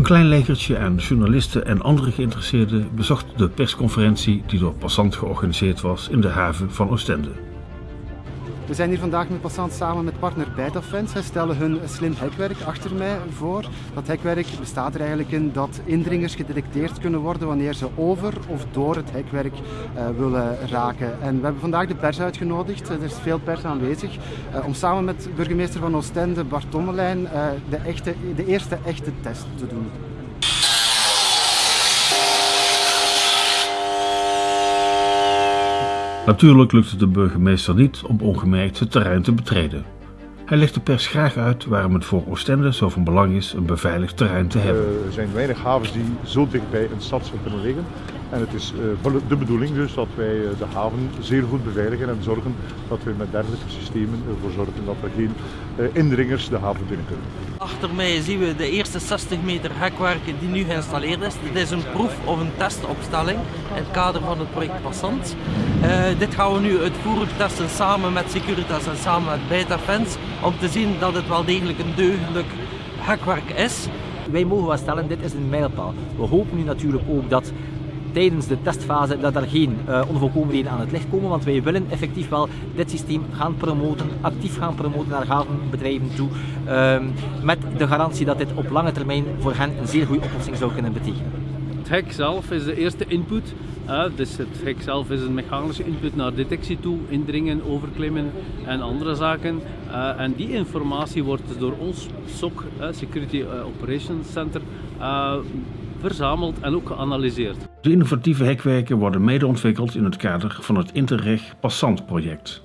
Een klein legertje aan journalisten en andere geïnteresseerden bezocht de persconferentie die door Passant georganiseerd was in de haven van Oostende. We zijn hier vandaag met Passant samen met partner Bijtafens. Zij stellen hun slim hekwerk achter mij voor. Dat hekwerk bestaat er eigenlijk in dat indringers gedetecteerd kunnen worden wanneer ze over of door het hekwerk uh, willen raken. En we hebben vandaag de pers uitgenodigd. Er is veel pers aanwezig uh, om samen met burgemeester van Oostende, Bart Tommelijn, de, echte, de eerste echte test te doen. Natuurlijk lukte de burgemeester niet om ongemerkt het terrein te betreden. Hij legt de pers graag uit waarom het voor Oostende zo van belang is een beveiligd terrein te hebben. Er zijn weinig havens die zo dichtbij een stad kunnen liggen. En het is de bedoeling dus dat wij de haven zeer goed beveiligen en zorgen dat we met dergelijke systemen ervoor zorgen dat er geen indringers de haven binnen kunnen. Achter mij zien we de eerste 60 meter hekwerk die nu geïnstalleerd is. Dit is een proef of een testopstelling in het kader van het project Passant. Uh, dit gaan we nu uitvoerig testen samen met Securitas en samen met Bijtafens om te zien dat het wel degelijk een deugdelijk hekwerk is. Wij mogen wel stellen, dit is een mijlpaal. We hopen nu natuurlijk ook dat tijdens de testfase dat er geen uh, onvolkomenheden aan het licht komen, want wij willen effectief wel dit systeem gaan promoten, actief gaan promoten naar havenbedrijven toe, uh, met de garantie dat dit op lange termijn voor hen een zeer goede oplossing zou kunnen betekenen. Het hek zelf is de eerste input, dus het hek zelf is een mechanische input naar detectie toe, indringen, overklimmen en andere zaken. Uh, en die informatie wordt door ons SOC, Security Operations Center, verzameld en ook geanalyseerd. De innovatieve hekwerken worden mede ontwikkeld in het kader van het Interreg Passant project.